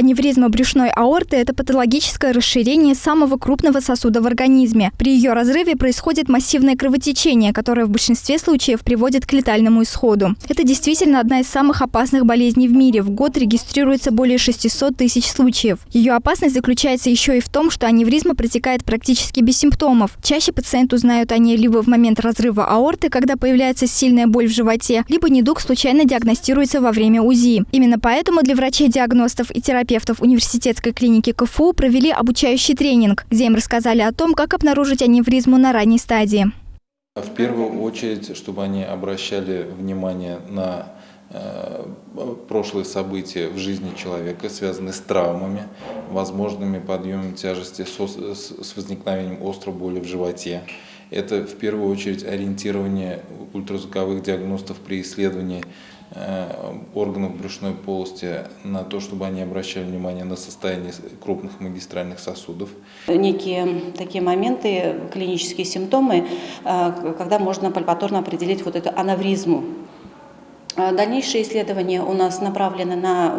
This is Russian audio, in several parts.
Аневризма брюшной аорты – это патологическое расширение самого крупного сосуда в организме. При ее разрыве происходит массивное кровотечение, которое в большинстве случаев приводит к летальному исходу. Это действительно одна из самых опасных болезней в мире. В год регистрируется более 600 тысяч случаев. Ее опасность заключается еще и в том, что аневризма протекает практически без симптомов. Чаще пациент узнают о ней либо в момент разрыва аорты, когда появляется сильная боль в животе, либо недуг случайно диагностируется во время УЗИ. Именно поэтому для врачей-диагностов и терапевтов терапевтов университетской клиники КФУ провели обучающий тренинг, где им рассказали о том, как обнаружить аневризму на ранней стадии. В первую очередь, чтобы они обращали внимание на прошлые события в жизни человека, связанные с травмами, возможными подъемом тяжести с возникновением острой боли в животе. Это в первую очередь ориентирование ультразвуковых диагностов при исследовании Э, органов брюшной полости на то, чтобы они обращали внимание на состояние крупных магистральных сосудов. Некие такие моменты, клинические симптомы, э, когда можно пальпаторно определить вот эту анавризму. Э, дальнейшие исследования у нас направлены на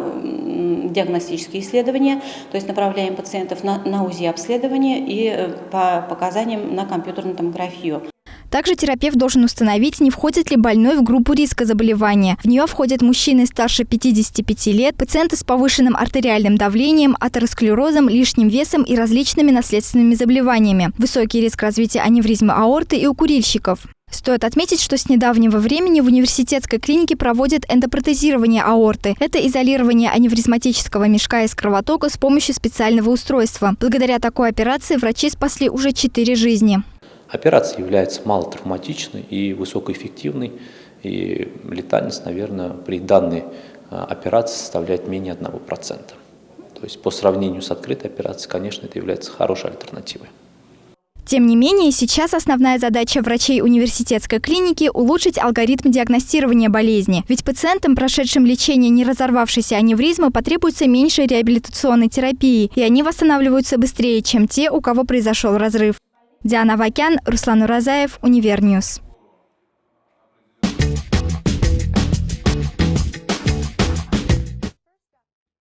диагностические исследования, то есть направляем пациентов на, на УЗИ-обследование и по показаниям на компьютерную томографию. Также терапевт должен установить, не входит ли больной в группу риска заболевания. В нее входят мужчины старше 55 лет, пациенты с повышенным артериальным давлением, атеросклерозом, лишним весом и различными наследственными заболеваниями. Высокий риск развития аневризмы аорты и у курильщиков. Стоит отметить, что с недавнего времени в университетской клинике проводят эндопротезирование аорты. Это изолирование аневризматического мешка из кровотока с помощью специального устройства. Благодаря такой операции врачи спасли уже четыре жизни. Операция является малотравматичной и высокоэффективной, и летальность, наверное, при данной а, операции составляет менее 1%. То есть по сравнению с открытой операцией, конечно, это является хорошей альтернативой. Тем не менее, сейчас основная задача врачей университетской клиники – улучшить алгоритм диагностирования болезни. Ведь пациентам, прошедшим лечение не разорвавшейся аневризмы, потребуется меньше реабилитационной терапии, и они восстанавливаются быстрее, чем те, у кого произошел разрыв. Диана Вакян, Руслан Уразаев, UniverNews.